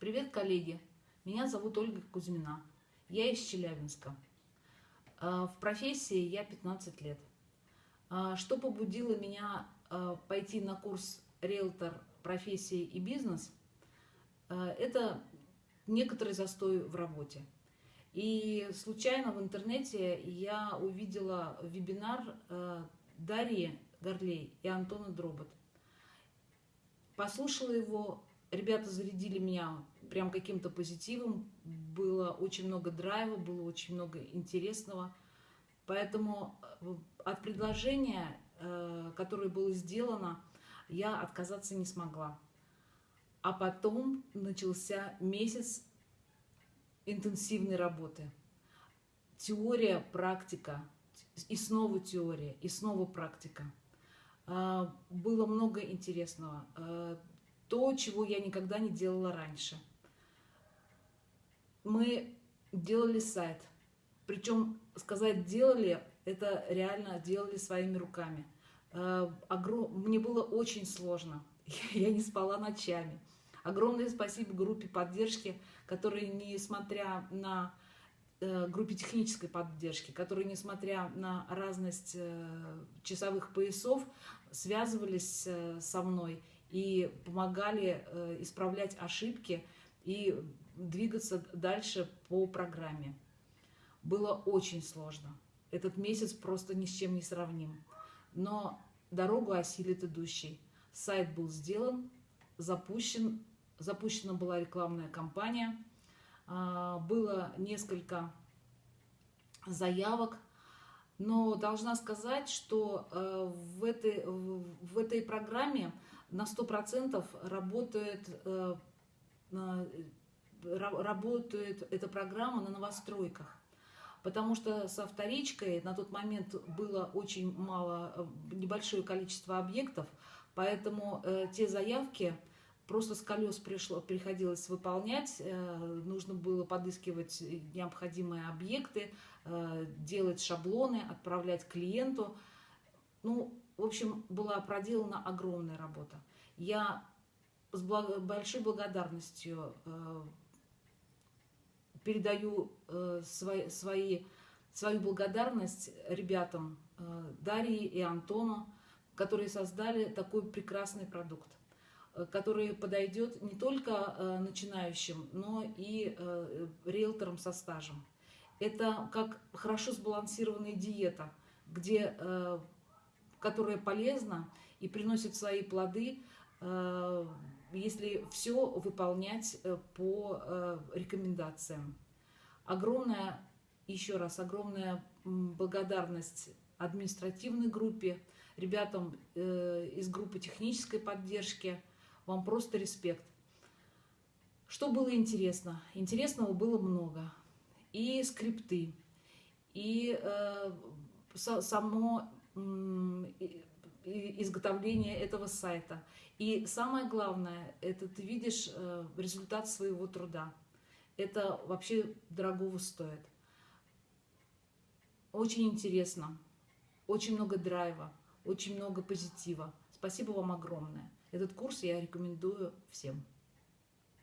Привет, коллеги! Меня зовут Ольга Кузьмина. Я из Челябинска. А, в профессии я 15 лет. А, что побудило меня а, пойти на курс «Риэлтор. Профессии и бизнес» – это некоторый застой в работе. И случайно в интернете я увидела вебинар Дарьи Горлей и Антона Дробот. Послушала его, ребята зарядили меня прям каким-то позитивом, было очень много драйва, было очень много интересного. Поэтому э, от предложения, э, которое было сделано, я отказаться не смогла. А потом начался месяц интенсивной работы. Теория, практика, и снова теория, и снова практика. А, было много интересного. То, чего я никогда не делала раньше. Мы делали сайт. Причем сказать «делали» — это реально делали своими руками. А, мне было очень сложно. Я не спала ночами. Огромное спасибо группе поддержки, которые, несмотря на э, группе технической поддержки, которые, несмотря на разность э, часовых поясов, связывались э, со мной и помогали э, исправлять ошибки и двигаться дальше по программе. Было очень сложно. Этот месяц просто ни с чем не сравним. Но дорогу осилит идущий. Сайт был сделан, запущен, запущена была рекламная кампания, а, было несколько заявок, но должна сказать, что э, в этой, в этой программе на 100% работает, э, работает эта программа на новостройках. Потому что со вторичкой на тот момент было очень мало, э, небольшое количество объектов, поэтому э, те заявки просто с колес пришло, приходилось выполнять, нужно было подыскивать необходимые объекты, делать шаблоны, отправлять клиенту. Ну, в общем, была проделана огромная работа. Я с большой благодарностью э, передаю э, свои, свои, свою благодарность ребятам э, Дарьи и Антону, которые создали такой прекрасный продукт, который подойдет не только начинающим, но и риэлторам со стажем. Это как хорошо сбалансированная диета, где которая полезна и приносит свои плоды, э, если все выполнять э, по э, рекомендациям. Огромная, еще раз, огромная благодарность административной группе, ребятам из группы технической поддержки. Вам просто респект. Что было интересно? Интересного было много. И скрипты, и э, само изготовления этого сайта. И самое главное, это ты видишь э, результат своего труда. Это вообще дорогого стоит. Очень интересно, очень много драйва, очень много позитива. Спасибо вам огромное. Этот курс я рекомендую всем.